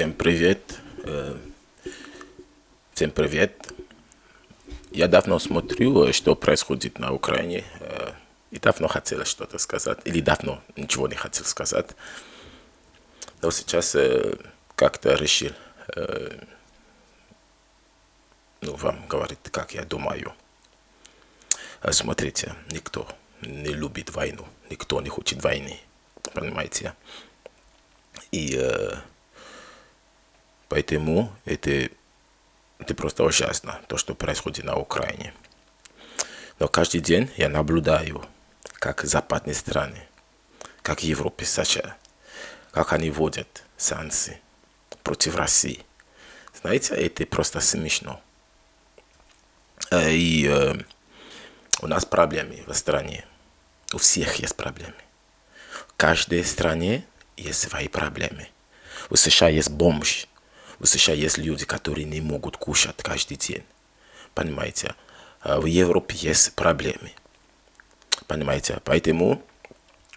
Всем привет. Всем привет. Я давно смотрю, что происходит на Украине. И давно хотел что-то сказать. Или давно ничего не хотел сказать. Но сейчас как-то решил ну, вам говорить, как я думаю. Смотрите, никто не любит войну. Никто не хочет войны. Понимаете? И э, поэтому это, это просто ужасно, то, что происходит на Украине. Но каждый день я наблюдаю, как западные страны, как Европа США, как они вводят санкции против России. Знаете, это просто смешно. И э, у нас проблемы в стране. У всех есть проблемы. В каждой стране есть свои проблемы. В США есть бомж. В США есть люди, которые не могут кушать каждый день. Понимаете? В Европе есть проблемы. Понимаете? Поэтому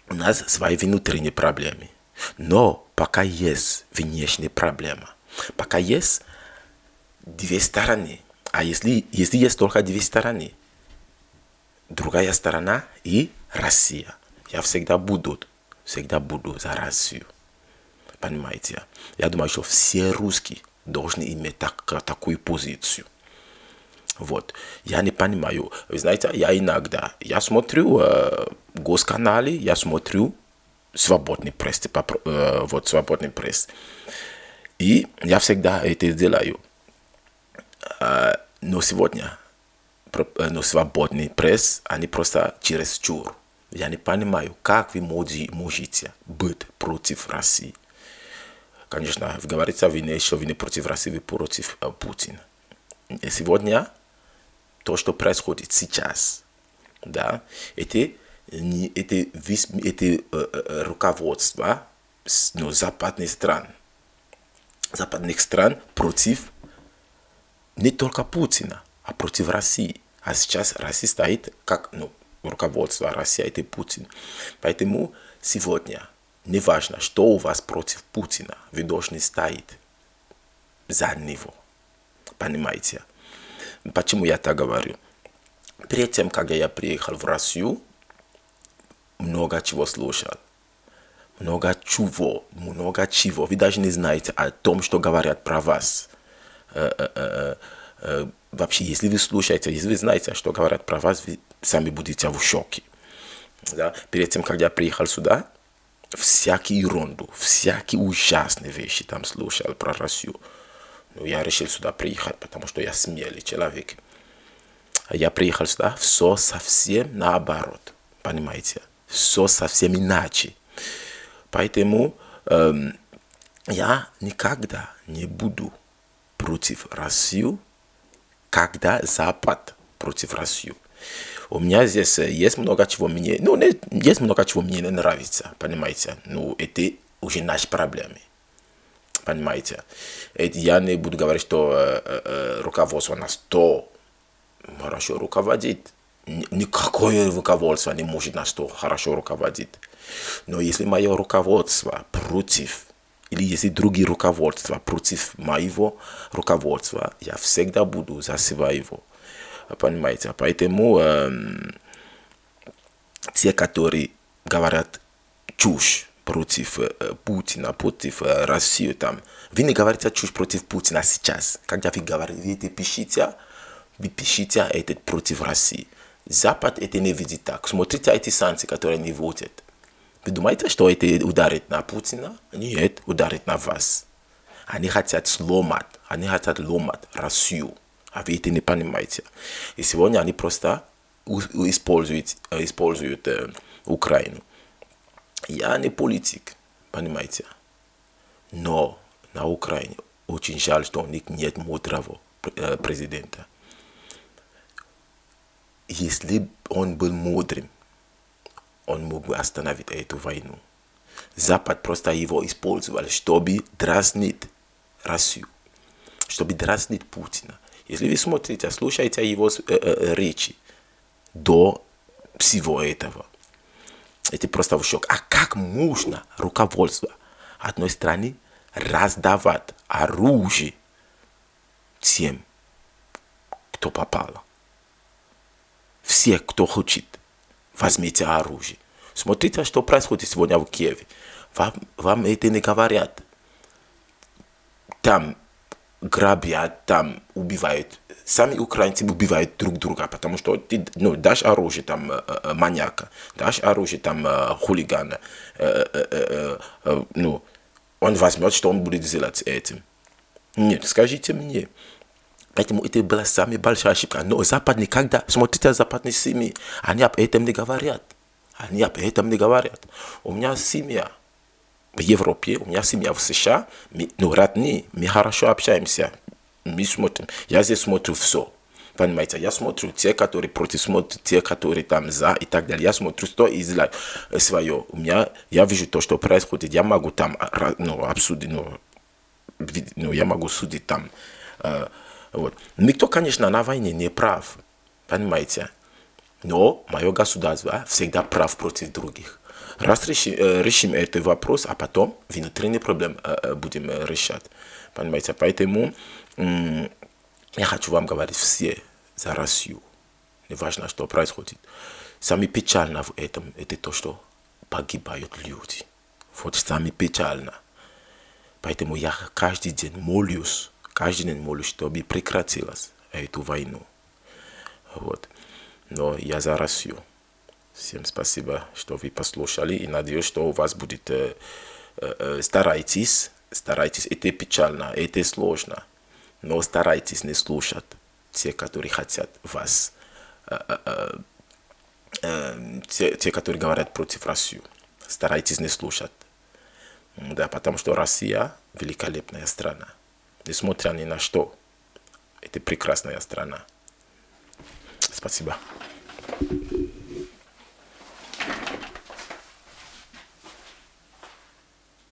у нас свои внутренние проблемы. Но пока есть внешняя проблема, пока есть две стороны, а если, если есть только две стороны, другая сторона и Россия, я всегда буду всегда буду за Россию. Понимаете? Я думаю, что все русские должны иметь так, такую позицию. Вот. Я не понимаю. Вы знаете, я иногда, я смотрю э, госканалы, я смотрю свободный пресс, типа, э, вот свободный пресс. И я всегда это делаю. Э, но сегодня, э, но свободный пресс, они просто через чур. Я не понимаю, как вы можете быть против России. Конечно, говорится, вы не, что вы не против России, против э, Путина. Сегодня то, что происходит сейчас, да, это, это, это э, э, руководство ну, западных стран, западных стран против не только Путина, а против России. А сейчас Россия стоит как, ну, руководства России, это Путин. Поэтому сегодня, неважно, что у вас против Путина, вы должны стоять за него. Понимаете? Почему я так говорю? Перед тем, когда я приехал в Россию, много чего слушал. Много чего, много чего. Вы даже не знаете о том, что говорят про вас. Э, э, э, вообще, если вы слушаете, если вы знаете, что говорят про вас, вы сами будете в шоке. Да? Перед тем, как я приехал сюда, всякие ерунду, всякие ужасные вещи там слушал про Россию. Но я решил сюда приехать, потому что я смелый человек. А я приехал сюда, все совсем наоборот, понимаете? Все совсем иначе. Поэтому эм, я никогда не буду против России, когда Запад против России. У меня здесь есть много чего мне, ну, есть много чего мне не нравится, понимаете. Ну, это уже наши проблемы. Понимаете? Это я не буду говорить, что э, э, руководство нас то хорошо руководит. Никакое руководство не может нас то хорошо руководить. Но если мое руководство против, или если другие руководства против моего руководства, я всегда буду за своего понимаете. Поэтому э, те, которые говорят чушь против э, Путина, против э, России, там, вы не говорите чушь против Путина сейчас. Когда вы говорите, пишите, вы пишите это против России. Запад это не видит так. Смотрите эти санкции, которые они вводят. Вы думаете, что это ударит на Путина? Нет, ударит на вас. Они хотят сломать, они хотят ломать Россию а вы это не понимаете. И сегодня они просто используют, используют э, Украину. Я не политик, понимаете. Но на Украине очень жаль, что у них нет мудрого президента. Если он был мудрым, он мог бы остановить эту войну. Запад просто его использовал, чтобы дразнить Россию, чтобы дразнить Путина. Если вы смотрите, слушаете его э, э, речи до всего этого, это просто в шок. А как можно руководство одной страны раздавать оружие тем, кто попало. Все, кто хочет, возьмите оружие. Смотрите, что происходит сегодня в Киеве. Вам, вам это не говорят. Там грабят, там убивают. Сами украинцы убивают друг друга, потому что ты ну, дашь оружие там э, э, маньяка, дашь оружие там э, хулигана, э, э, э, э, ну, он возьмет, что он будет делать этим. Нет, скажите мне. Поэтому это была самая большая ошибка. Но Запад никогда, смотрите, западные семьи, они об этом не говорят. Они об этом не говорят. У меня семья в Европе, у меня семья в США, мы, ну, родные, мы хорошо общаемся, мы смотрим. Я здесь смотрю все. Понимаете, я смотрю те, которые против, смотрю те, которые там за и так далее. Я смотрю, что излагаю свое. У меня, я вижу то, что происходит. Я могу там ну, обсудить, ну, ну, я могу судить там. Э, вот. Никто, конечно, на войне не прав. Понимаете? Но мое государство всегда прав против других. Раз решим, э, решим этот вопрос, а потом внутренний проблем э, э, будем решать. Понимаете? Поэтому я хочу вам говорить все за Россию. Неважно, что происходит. Самое печально в этом, это то, что погибают люди. Вот самое печально. Поэтому я каждый день молюсь, каждый день молюсь, чтобы прекратилась эту войну. Вот. Но я за Россию. Всем спасибо, что вы послушали. И надеюсь, что у вас будет... Э, э, старайтесь, старайтесь. Это печально, это сложно. Но старайтесь не слушать те, которые хотят вас. Э, э, э, те, те, которые говорят против России. Старайтесь не слушать. Да, потому что Россия великолепная страна. Несмотря ни на что. Это прекрасная страна. Спасибо.